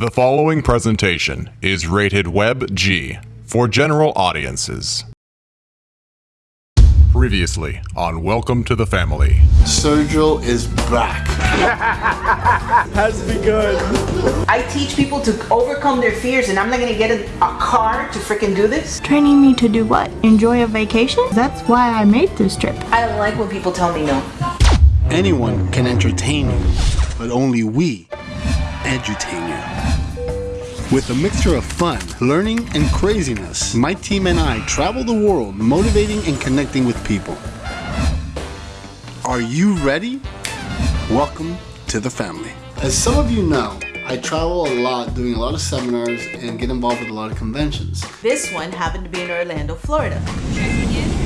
The following presentation is rated Web G for general audiences. Previously on Welcome to the Family. Sergio is back. Has begun. I teach people to overcome their fears, and I'm not gonna get a, a car to freaking do this. Training me to do what? Enjoy a vacation? That's why I made this trip. I don't like when people tell me no. Anyone can entertain you, but only we edutain you. With a mixture of fun, learning, and craziness, my team and I travel the world motivating and connecting with people. Are you ready? Welcome to the family. As some of you know, I travel a lot doing a lot of seminars and get involved with a lot of conventions. This one happened to be in Orlando, Florida.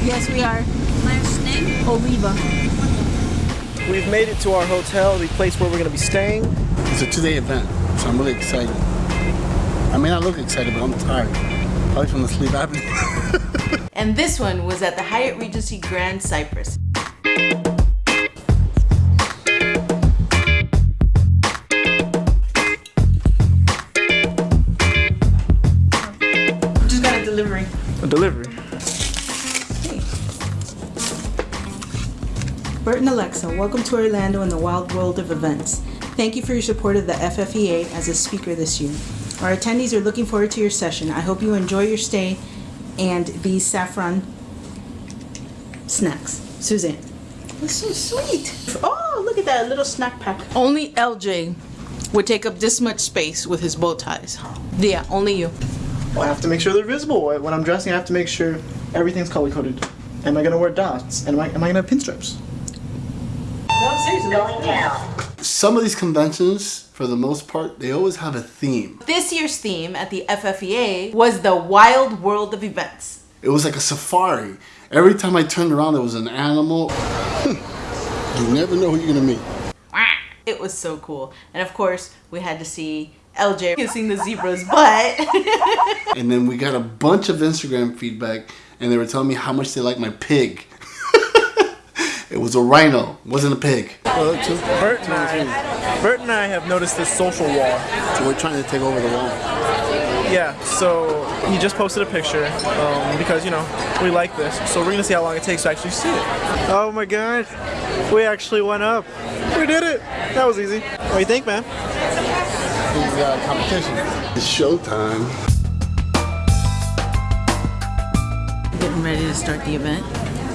Yes, we are. Last name? Oliva. We've made it to our hotel, the place where we're going to be staying. It's a two-day event, so I'm really excited. I may not look excited, but I'm tired. Probably from the sleep apnea. And this one was at the Hyatt Regency Grand Cypress. Just got a delivery. A delivery. Bert and Alexa, welcome to Orlando and the wild world of events. Thank you for your support of the FFEA as a speaker this year. Our attendees are looking forward to your session. I hope you enjoy your stay and these saffron snacks. Suzanne. That's so sweet. Oh, look at that little snack pack. Only LJ would take up this much space with his bow ties. Yeah, only you. Well, I have to make sure they're visible. When I'm dressing, I have to make sure everything's color coded. Am I going to wear dots? And am I, am I going to have pinstripes? No, seriously. Some of these conventions, for the most part, they always have a theme. This year's theme at the FFEA was the wild world of events. It was like a safari. Every time I turned around, there was an animal. you never know who you're gonna meet. It was so cool. And of course, we had to see LJ kissing the zebra's butt. And then we got a bunch of Instagram feedback, and they were telling me how much they like my pig. It was a rhino, wasn't a pig. Bert and I, Bert and I have noticed this social wall. So we're trying to take over the wall. Yeah, so he just posted a picture um, because, you know, we like this. So we're going to see how long it takes to actually see it. Oh my god. We actually went up. We did it. That was easy. What do you think, man? It's uh, competition. It's showtime. Getting ready to start the event,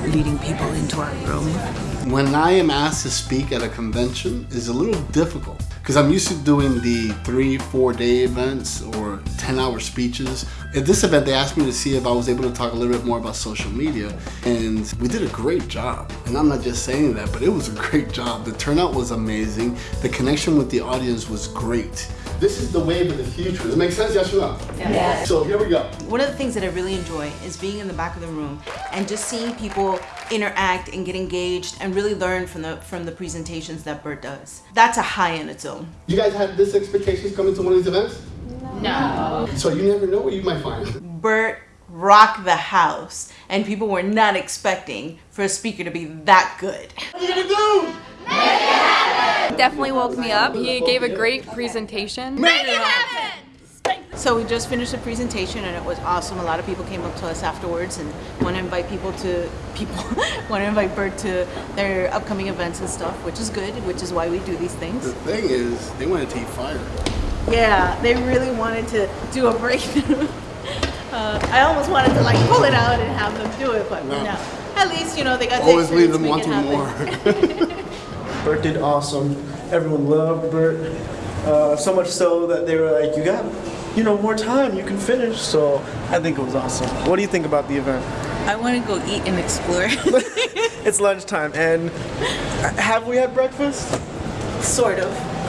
leading people into our room. When I am asked to speak at a convention, is a little difficult because I'm used to doing the three, four day events or 10 hour speeches. At this event, they asked me to see if I was able to talk a little bit more about social media, and we did a great job. And I'm not just saying that, but it was a great job. The turnout was amazing. The connection with the audience was great. This is the wave of the future. Does it make sense? Yes or no? Yeah. So here we go. One of the things that I really enjoy is being in the back of the room and just seeing people interact and get engaged and really learn from the from the presentations that Bert does. That's a high in its own. You guys had this expectations coming to one of these events? No. So you never know what you might find. Bert rocked the house and people were not expecting for a speaker to be that good. What are you gonna do? Make it happen! Definitely woke me up. He gave a great presentation. So we just finished the presentation and it was awesome. A lot of people came up to us afterwards and want to invite people to people want to invite Bert to their upcoming events and stuff, which is good, which is why we do these things. The thing is, they wanted to take fire. Yeah, they really wanted to do a breakthrough. Uh, I almost wanted to like pull it out and have them do it, but No. no. At least you know they got. the Always leave them experience, wanting make it happen. more. Bert did awesome. Everyone loved Bert. Uh, so much so that they were like, you got, you know, more time. You can finish. So I think it was awesome. What do you think about the event? I want to go eat and explore. It's lunchtime, and have we had breakfast? sort of.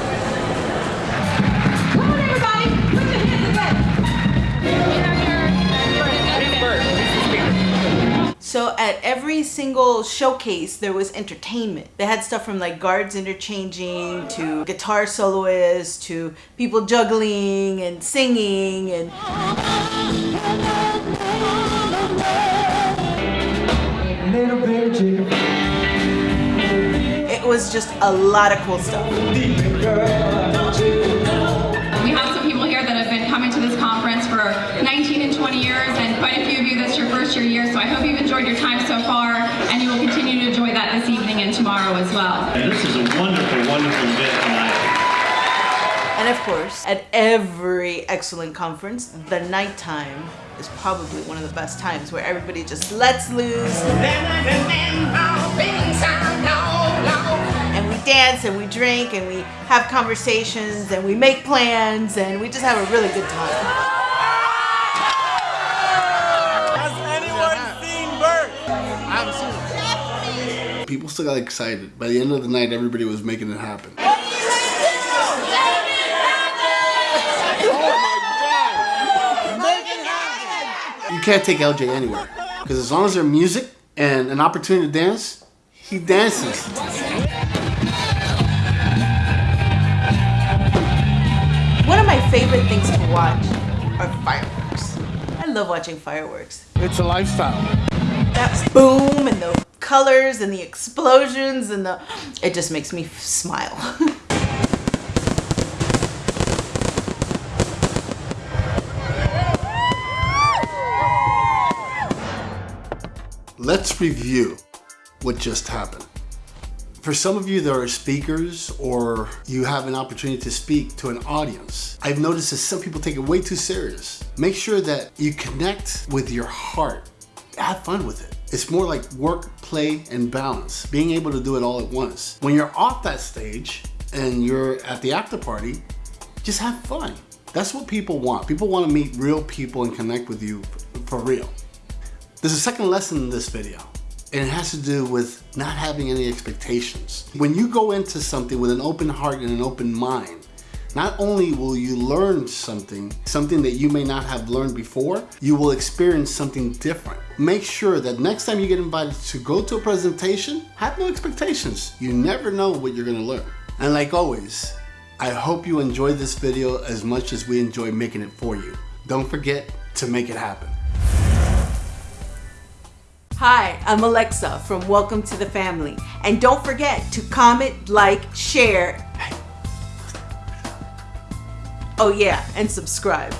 So at every single showcase, there was entertainment. They had stuff from like guards interchanging to guitar soloists to people juggling and singing and it was just a lot of cool stuff. First year year, so I hope you've enjoyed your time so far, and you will continue to enjoy that this evening and tomorrow as well. And this is a wonderful, wonderful event tonight. And of course, at every excellent conference, the nighttime is probably one of the best times where everybody just lets loose. And we dance and we drink and we have conversations and we make plans and we just have a really good time. People still got excited. By the end of the night, everybody was making it happen. You can't take LJ anywhere. Because as long as there's music and an opportunity to dance, he dances. One of my favorite things to watch are fireworks. I love watching fireworks. It's a lifestyle. That boom and the colors and the explosions and the it just makes me smile. Let's review what just happened. For some of you that are speakers or you have an opportunity to speak to an audience, I've noticed that some people take it way too serious. Make sure that you connect with your heart. Have fun with it. It's more like work, play, and balance, being able to do it all at once. When you're off that stage and you're at the after party, just have fun. That's what people want. People want to meet real people and connect with you for real. There's a second lesson in this video, and it has to do with not having any expectations. When you go into something with an open heart and an open mind, not only will you learn something, something that you may not have learned before, you will experience something different. Make sure that next time you get invited to go to a presentation, have no expectations. You never know what you're gonna learn. And like always, I hope you enjoyed this video as much as we enjoy making it for you. Don't forget to make it happen. Hi, I'm Alexa from Welcome to the Family. And don't forget to comment, like, share. Oh yeah, and subscribe.